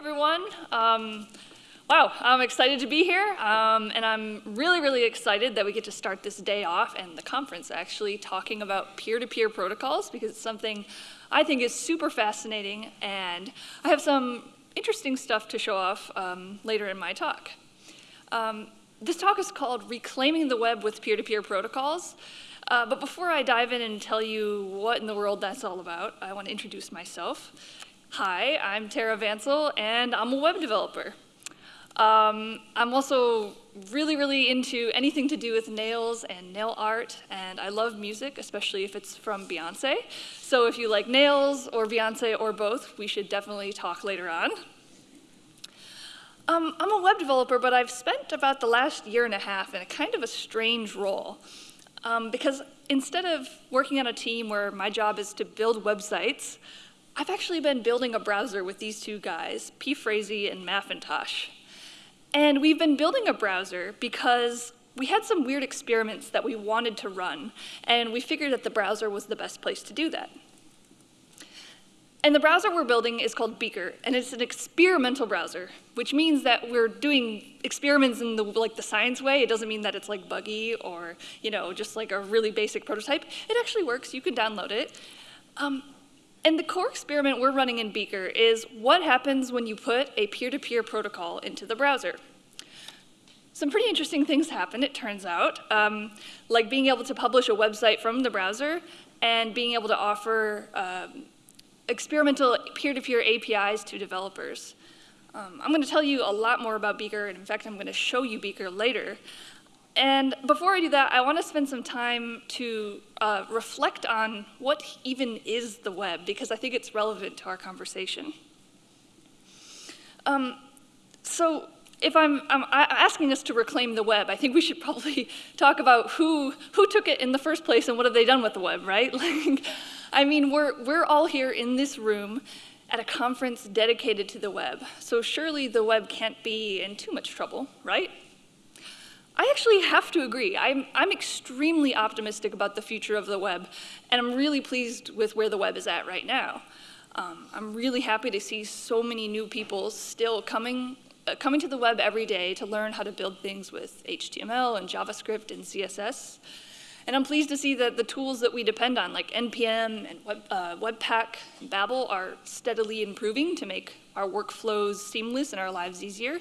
everyone. Um, wow, I'm excited to be here, um, and I'm really, really excited that we get to start this day off and the conference actually talking about peer-to-peer -peer protocols because it's something I think is super fascinating, and I have some interesting stuff to show off um, later in my talk. Um, this talk is called Reclaiming the Web with Peer-to-Peer -peer Protocols, uh, but before I dive in and tell you what in the world that's all about, I want to introduce myself. Hi, I'm Tara Vancil, and I'm a web developer. Um, I'm also really, really into anything to do with nails and nail art, and I love music, especially if it's from Beyonce. So if you like nails or Beyonce or both, we should definitely talk later on. Um, I'm a web developer, but I've spent about the last year and a half in a kind of a strange role. Um, because instead of working on a team where my job is to build websites, I've actually been building a browser with these two guys, P. Frazee and mafintosh. And we've been building a browser because we had some weird experiments that we wanted to run, and we figured that the browser was the best place to do that. And the browser we're building is called Beaker, and it's an experimental browser, which means that we're doing experiments in the like the science way. It doesn't mean that it's like buggy or you know just like a really basic prototype. It actually works. You can download it. Um, and the core experiment we're running in Beaker is what happens when you put a peer-to-peer -peer protocol into the browser. Some pretty interesting things happen, it turns out, um, like being able to publish a website from the browser and being able to offer um, experimental peer-to-peer -peer APIs to developers. Um, I'm going to tell you a lot more about Beaker, and in fact, I'm going to show you Beaker later. And before I do that, I want to spend some time to uh, reflect on what even is the web, because I think it's relevant to our conversation. Um, so if I'm, I'm, asking us to reclaim the web, I think we should probably talk about who, who took it in the first place and what have they done with the web, right? Like, I mean, we're, we're all here in this room at a conference dedicated to the web, so surely the web can't be in too much trouble, right? I actually have to agree. I'm, I'm extremely optimistic about the future of the web, and I'm really pleased with where the web is at right now. Um, I'm really happy to see so many new people still coming, uh, coming to the web every day to learn how to build things with HTML and JavaScript and CSS. And I'm pleased to see that the tools that we depend on, like NPM and Web, uh, Webpack and Babel, are steadily improving to make our workflows seamless and our lives easier.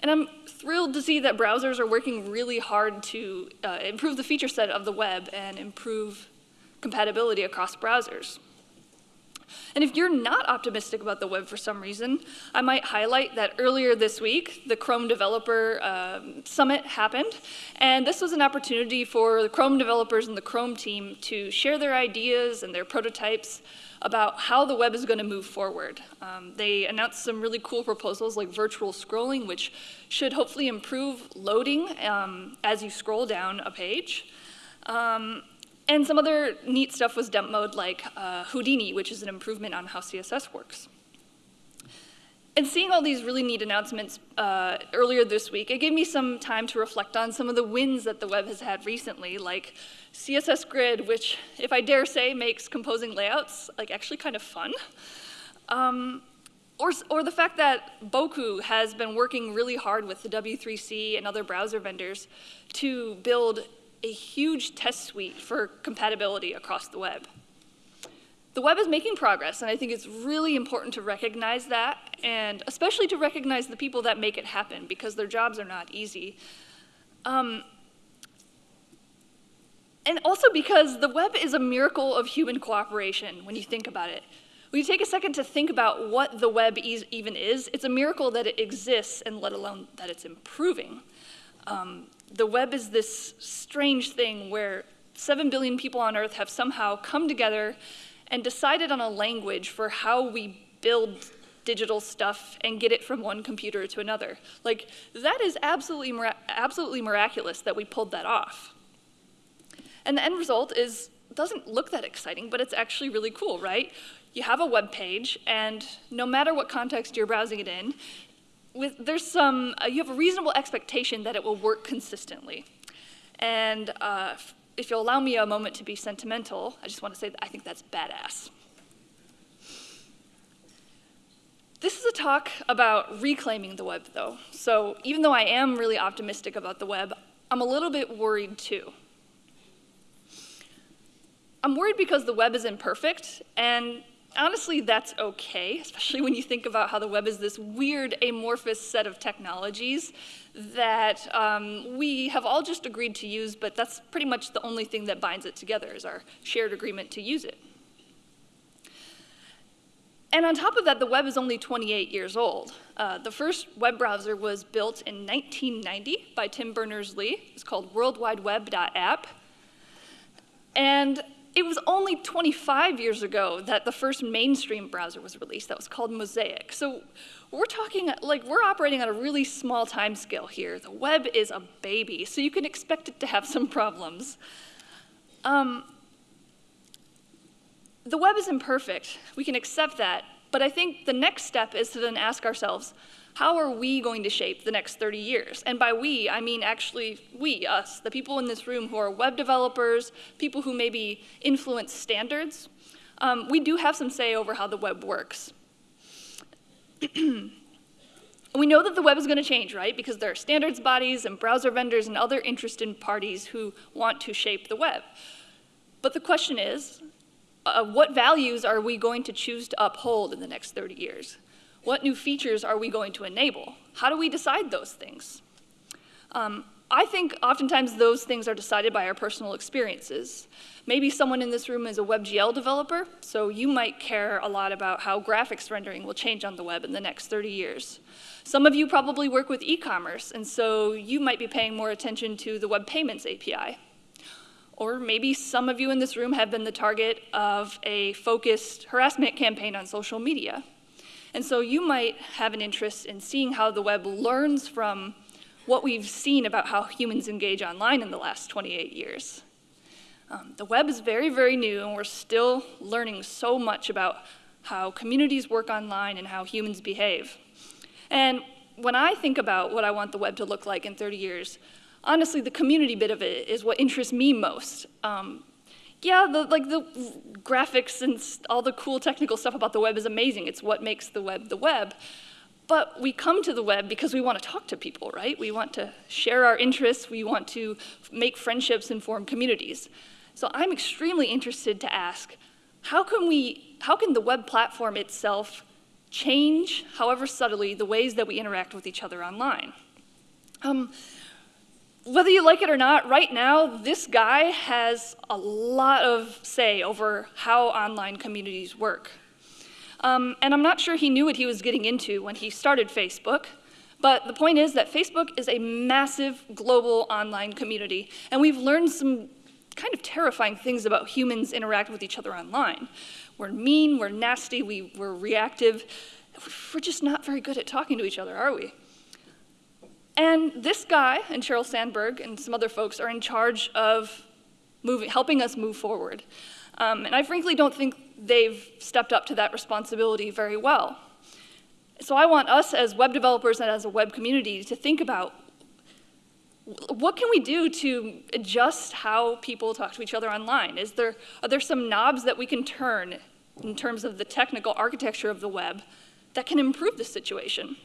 And I'm thrilled to see that browsers are working really hard to uh, improve the feature set of the web and improve compatibility across browsers. And if you're not optimistic about the web for some reason, I might highlight that earlier this week, the Chrome Developer um, Summit happened. And this was an opportunity for the Chrome developers and the Chrome team to share their ideas and their prototypes about how the web is going to move forward. Um, they announced some really cool proposals like virtual scrolling, which should hopefully improve loading um, as you scroll down a page. Um, and some other neat stuff was demoed like uh, Houdini, which is an improvement on how CSS works. And seeing all these really neat announcements uh, earlier this week, it gave me some time to reflect on some of the wins that the web has had recently, like CSS Grid, which, if I dare say, makes composing layouts like actually kind of fun. Um, or, or the fact that Bocoup has been working really hard with the W3C and other browser vendors to build a huge test suite for compatibility across the web. The web is making progress, and I think it's really important to recognize that, and especially to recognize the people that make it happen, because their jobs are not easy. Um, and also because the web is a miracle of human cooperation when you think about it. When you take a second to think about what the web even is, it's a miracle that it exists and let alone that it's improving. Um, the web is this strange thing where 7 billion people on Earth have somehow come together and decided on a language for how we build digital stuff and get it from one computer to another. Like, that is absolutely, absolutely miraculous that we pulled that off. And the end result is, doesn't look that exciting, but it's actually really cool, right? You have a web page, and no matter what context you're browsing it in, with, there's some, uh, you have a reasonable expectation that it will work consistently. And uh, if you'll allow me a moment to be sentimental, I just want to say that I think that's badass. This is a talk about reclaiming the web, though. So even though I am really optimistic about the web, I'm a little bit worried too. I'm worried because the web is imperfect, and honestly, that's okay, especially when you think about how the web is this weird amorphous set of technologies that um, we have all just agreed to use, but that's pretty much the only thing that binds it together is our shared agreement to use it. And on top of that, the web is only 28 years old. Uh, the first web browser was built in 1990 by Tim Berners-Lee. It's called worldwideweb.app. And it was only 25 years ago that the first mainstream browser was released that was called Mosaic. So we're talking, like, we're operating on a really small time scale here. The web is a baby, so you can expect it to have some problems. Um, the web is imperfect. We can accept that. But I think the next step is to then ask ourselves, how are we going to shape the next 30 years? And by we, I mean actually we, us, the people in this room who are web developers, people who maybe influence standards. Um, we do have some say over how the web works. we know that the web is going to change, right? Because there are standards bodies and browser vendors and other interested parties who want to shape the web. But the question is, uh, what values are we going to choose to uphold in the next 30 years? What new features are we going to enable? How do we decide those things? Um, I think oftentimes those things are decided by our personal experiences. Maybe someone in this room is a WebGL developer, so you might care a lot about how graphics rendering will change on the web in the next 30 years. Some of you probably work with e-commerce, and so you might be paying more attention to the Web Payments API. Or maybe some of you in this room have been the target of a focused harassment campaign on social media. And so you might have an interest in seeing how the web learns from what we've seen about how humans engage online in the last 28 years. Um, the web is very, very new, and we're still learning so much about how communities work online and how humans behave. And when I think about what I want the web to look like in 30 years, honestly, the community bit of it is what interests me most. Um, yeah, the, like the graphics and all the cool technical stuff about the web is amazing. It's what makes the web the web. But we come to the web because we want to talk to people, right? We want to share our interests. We want to make friendships and form communities. So I'm extremely interested to ask, how can we, how can the web platform itself change, however subtly, the ways that we interact with each other online? Um, whether you like it or not, right now, this guy has a lot of say over how online communities work. Um, and I'm not sure he knew what he was getting into when he started Facebook, but the point is that Facebook is a massive global online community, and we've learned some kind of terrifying things about humans interact with each other online. We're mean, we're nasty, we, we're reactive. We're just not very good at talking to each other, are we? And this guy and Sheryl Sandberg and some other folks are in charge of moving, helping us move forward. Um, and I frankly don't think they've stepped up to that responsibility very well. So I want us as web developers and as a web community to think about what can we do to adjust how people talk to each other online? Is there, are there some knobs that we can turn in terms of the technical architecture of the web that can improve the situation?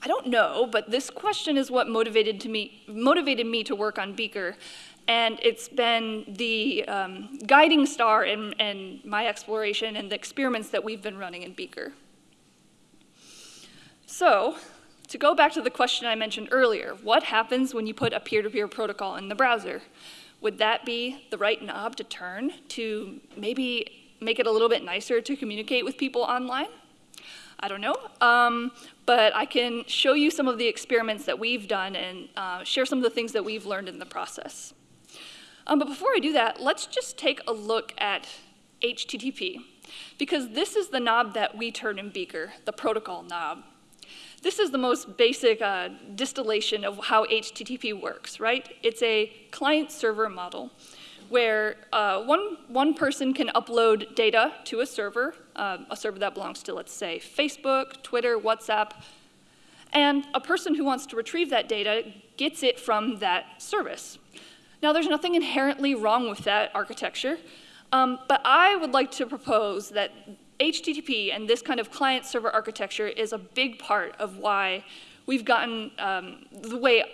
I don't know, but this question is what motivated, to me, motivated me to work on Beaker. And it's been the um, guiding star in, in my exploration and the experiments that we've been running in Beaker. So, to go back to the question I mentioned earlier, what happens when you put a peer-to-peer -peer protocol in the browser? Would that be the right knob to turn to maybe make it a little bit nicer to communicate with people online? I don't know. Um, but I can show you some of the experiments that we've done and uh, share some of the things that we've learned in the process. Um, but before I do that, let's just take a look at HTTP, because this is the knob that we turn in Beaker, the protocol knob. This is the most basic uh, distillation of how HTTP works, right? It's a client-server model where uh, one, one person can upload data to a server, uh, a server that belongs to, let's say, Facebook, Twitter, WhatsApp, and a person who wants to retrieve that data gets it from that service. Now, there's nothing inherently wrong with that architecture, um, but I would like to propose that HTTP and this kind of client-server architecture is a big part of why we've gotten um, the way,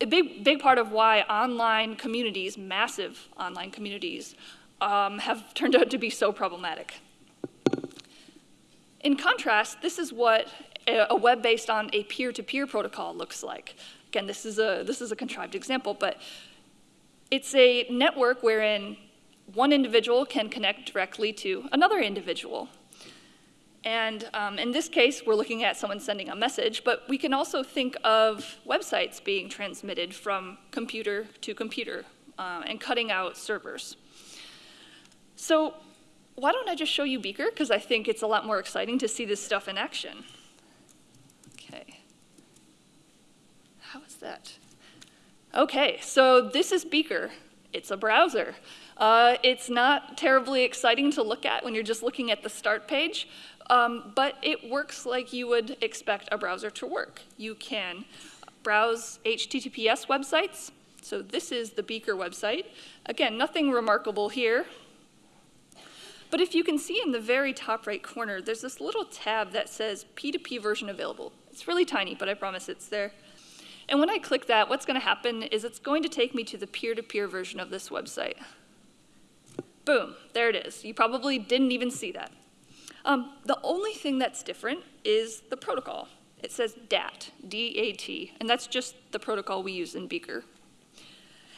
a big, big part of why online communities, massive online communities, um, have turned out to be so problematic. In contrast, this is what a web based on a peer-to-peer -peer protocol looks like. Again, this is, a, this is a contrived example, but it's a network wherein one individual can connect directly to another individual. And um, in this case, we're looking at someone sending a message, but we can also think of websites being transmitted from computer to computer uh, and cutting out servers. So why don't I just show you Beaker? Because I think it's a lot more exciting to see this stuff in action. Okay. How is that? Okay, so this is Beaker. It's a browser. Uh, it's not terribly exciting to look at when you're just looking at the start page, um, but it works like you would expect a browser to work. You can browse HTTPS websites. So this is the Beaker website. Again, nothing remarkable here. But if you can see in the very top right corner, there's this little tab that says P2P version available. It's really tiny, but I promise it's there. And when I click that, what's going to happen is it's going to take me to the peer-to-peer -peer version of this website. Boom, there it is. You probably didn't even see that. Um, the only thing that's different is the protocol. It says DAT, D-A-T, and that's just the protocol we use in Beaker.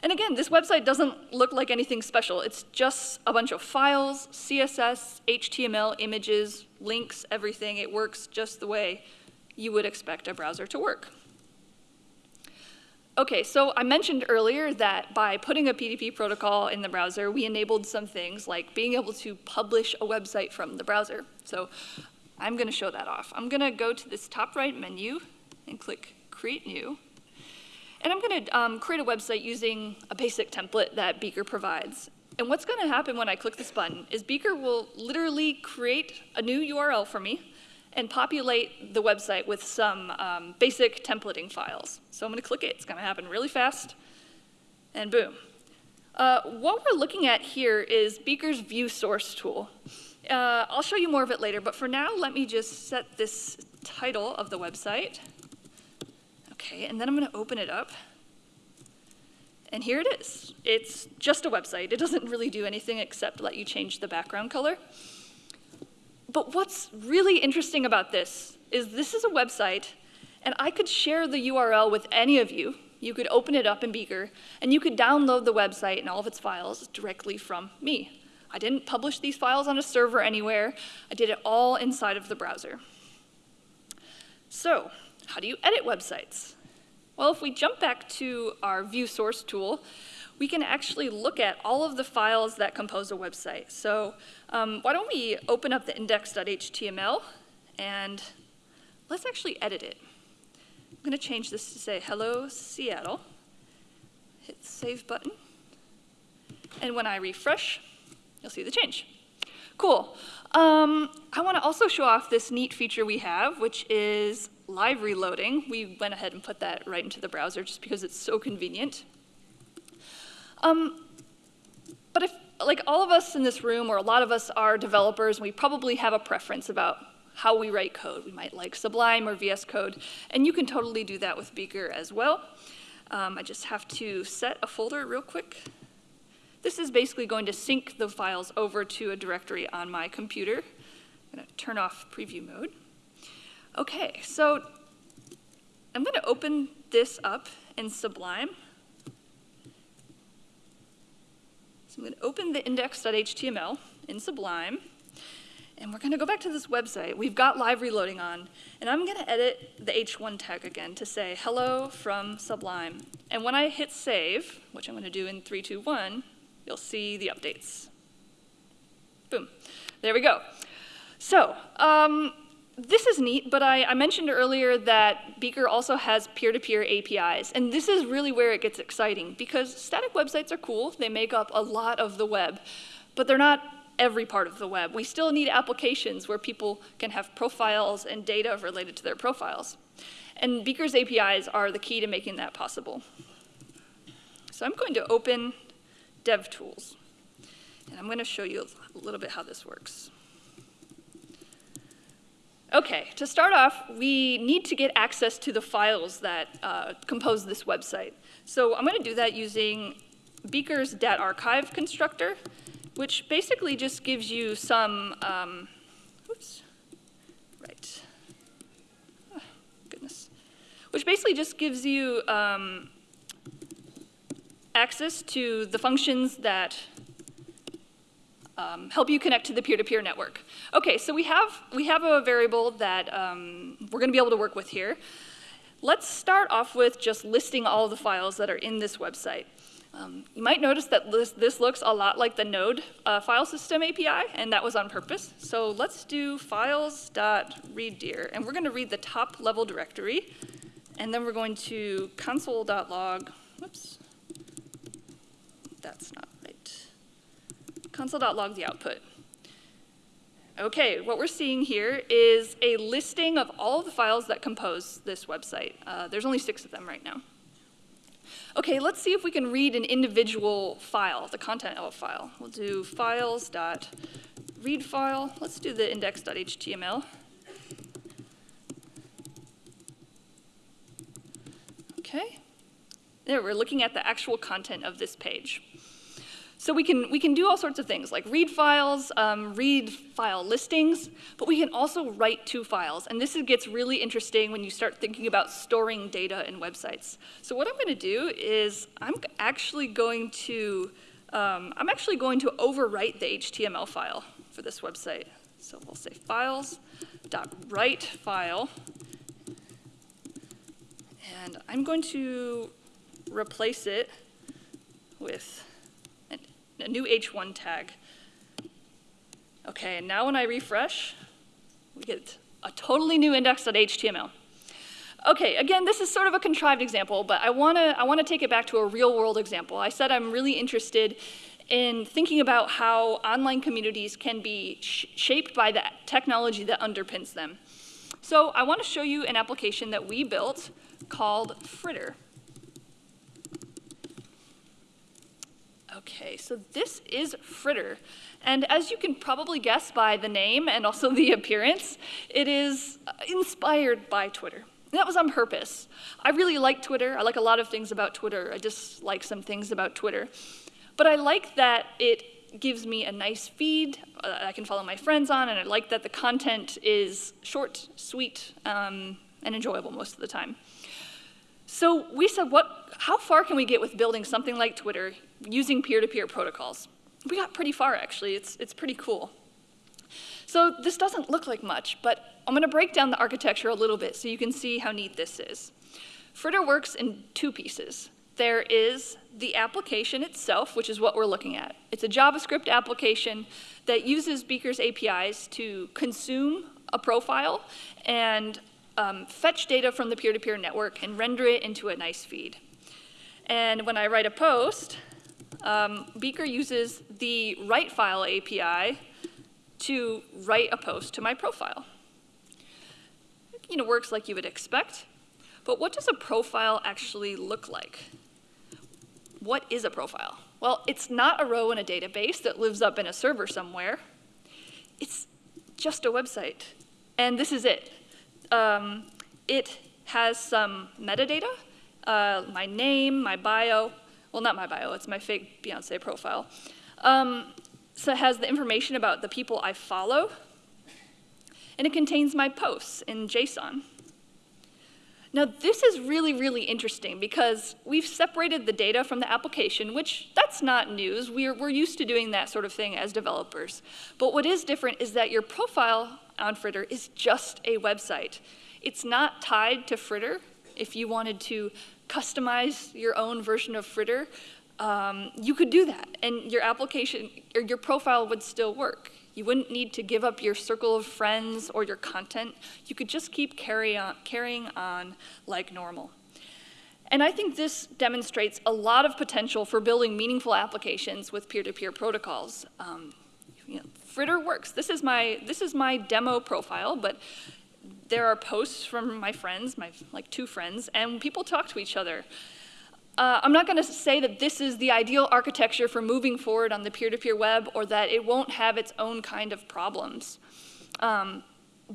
And again, this website doesn't look like anything special. It's just a bunch of files, CSS, HTML, images, links, everything. It works just the way you would expect a browser to work. Okay, so I mentioned earlier that by putting a P2P protocol in the browser, we enabled some things like being able to publish a website from the browser. So I'm going to show that off. I'm going to go to this top right menu and click Create New. And I'm going to um, create a website using a basic template that Beaker provides. And what's going to happen when I click this button is Beaker will literally create a new URL for me and populate the website with some um, basic templating files. So I'm going to click it. It's going to happen really fast. And boom. Uh, what we're looking at here is Beaker's view source tool. Uh, I'll show you more of it later, but for now, let me just set this title of the website. Okay, and then I'm going to open it up. And here it is. It's just a website. It doesn't really do anything except let you change the background color. But what's really interesting about this is this is a website, and I could share the URL with any of you. You could open it up in Beaker, and you could download the website and all of its files directly from me. I didn't publish these files on a server anywhere. I did it all inside of the browser. So, how do you edit websites? Well, if we jump back to our view source tool, we can actually look at all of the files that compose a website. So um, why don't we open up the index.html and let's actually edit it. I'm going to change this to say hello Seattle. Hit the save button. And when I refresh, you'll see the change. Cool. Um, I want to also show off this neat feature we have, which is live reloading. We went ahead and put that right into the browser just because it's so convenient. Um, but if, like all of us in this room, or a lot of us are developers, we probably have a preference about how we write code. We might like Sublime or VS Code, and you can totally do that with Beaker as well. Um, I just have to set a folder real quick. This is basically going to sync the files over to a directory on my computer. I'm going to turn off preview mode. Okay, so I'm going to open this up in Sublime. So I'm going to open the index.html in Sublime, and we're going to go back to this website. We've got live reloading on, and I'm going to edit the h1 tag again to say hello from Sublime. And when I hit save, which I'm going to do in 3, 2, 1, you'll see the updates. Boom. There we go. So, um, this is neat, but I, I, mentioned earlier that Beaker also has peer-to-peer -peer APIs, and this is really where it gets exciting because static websites are cool, they make up a lot of the web, but they're not every part of the web. We still need applications where people can have profiles and data related to their profiles. And Beaker's APIs are the key to making that possible. So I'm going to open DevTools, and I'm going to show you a little bit how this works. Okay, to start off, we need to get access to the files that uh, compose this website. So I'm going to do that using Beaker's archive constructor, which basically just gives you some, um, oops, right, oh, goodness, which basically just gives you um, access to the functions that um, help you connect to the peer-to-peer -peer network. Okay, so we have, we have a variable that um, we're going to be able to work with here. Let's start off with just listing all the files that are in this website. Um, you might notice that this, this, looks a lot like the Node uh, file system API, and that was on purpose. So let's do files.readdir, and we're going to read the top level directory, and then we're going to console.log, whoops, that's not right, console.log the output. Okay, what we're seeing here is a listing of all of the files that compose this website. Uh, there's only six of them right now. Okay, let's see if we can read an individual file, the content of a file. We'll do files.read file. Let's do the index.html. Okay. There, we're looking at the actual content of this page. So we can, we can do all sorts of things, like read files, um, read file listings, but we can also write to files. And this gets really interesting when you start thinking about storing data in websites. So what I'm going to do is I'm actually going to, um, I'm actually going to overwrite the HTML file for this website. So we'll say files.write file. And I'm going to replace it with a new h1 tag. Okay, and now when I refresh, we get a totally new index.html. Okay, again, this is sort of a contrived example, but I wanna, I wanna take it back to a real world example. I said I'm really interested in thinking about how online communities can be sh shaped by the technology that underpins them. So I wanna show you an application that we built called Fritter. Okay, so this is Fritter. And as you can probably guess by the name and also the appearance, it is uh, inspired by Twitter. And that was on purpose. I really like Twitter. I like a lot of things about Twitter. I just like some things about Twitter. But I like that it gives me a nice feed uh, I can follow my friends on, and I like that the content is short, sweet, um, and enjoyable most of the time. So we said, what, how far can we get with building something like Twitter using peer-to-peer -peer protocols? We got pretty far, actually. It's, it's pretty cool. So this doesn't look like much, but I'm going to break down the architecture a little bit so you can see how neat this is. Fritter works in two pieces. There is the application itself, which is what we're looking at. It's a JavaScript application that uses Beaker's APIs to consume a profile and um, fetch data from the peer-to-peer -peer network and render it into a nice feed. And when I write a post, um, Beaker uses the write file API to write a post to my profile. You know, works like you would expect. But what does a profile actually look like? What is a profile? Well, it's not a row in a database that lives up in a server somewhere. It's just a website. And this is it um, it has some metadata, uh, my name, my bio, well, not my bio, it's my fake Beyonce profile. Um, so it has the information about the people I follow, and it contains my posts in JSON. Now, this is really, really interesting because we've separated the data from the application, which that's not news. We're, we're used to doing that sort of thing as developers. But what is different is that your profile on Fritter is just a website. It's not tied to Fritter. If you wanted to customize your own version of Fritter, um, you could do that, and your application or your profile would still work. You wouldn't need to give up your circle of friends or your content. You could just keep carry on, carrying on like normal. And I think this demonstrates a lot of potential for building meaningful applications with peer-to-peer -peer protocols. Um, you know, Fritter works. This is my this is my demo profile, but there are posts from my friends, my like two friends, and people talk to each other. Uh, I'm not going to say that this is the ideal architecture for moving forward on the peer-to-peer -peer web or that it won't have its own kind of problems. Um,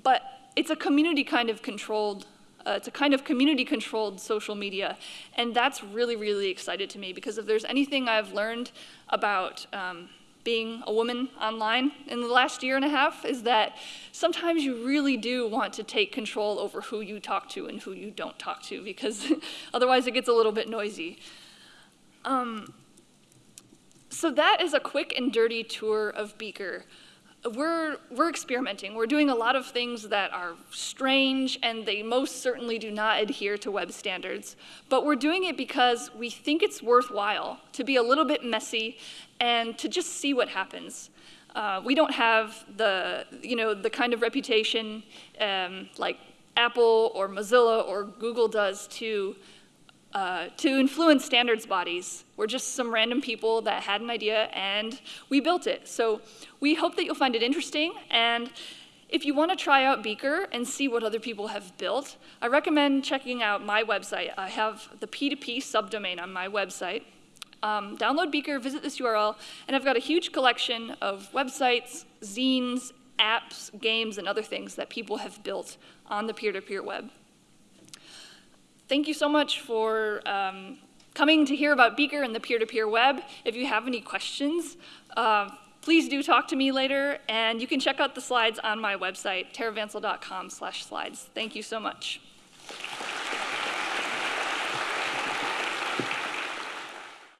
but it's a community kind of controlled uh, it's a kind of community controlled social media. And that's really, really excited to me because if there's anything I've learned about um, being a woman online in the last year and a half is that sometimes you really do want to take control over who you talk to and who you don't talk to because otherwise it gets a little bit noisy. Um, so that is a quick and dirty tour of Beaker we're, we're experimenting. We're doing a lot of things that are strange and they most certainly do not adhere to web standards. But we're doing it because we think it's worthwhile to be a little bit messy and to just see what happens. Uh, we don't have the, you know, the kind of reputation um, like Apple or Mozilla or Google does to uh, to influence standards bodies. We're just some random people that had an idea and we built it. So we hope that you'll find it interesting. And if you want to try out Beaker and see what other people have built, I recommend checking out my website. I have the P2P subdomain on my website. Um, download Beaker, visit this URL, and I've got a huge collection of websites, zines, apps, games, and other things that people have built on the peer-to-peer -peer web thank you so much for um, coming to hear about Beaker and the peer-to-peer -peer web. If you have any questions, uh, please do talk to me later, and you can check out the slides on my website, taravancil.com slash slides. Thank you so much.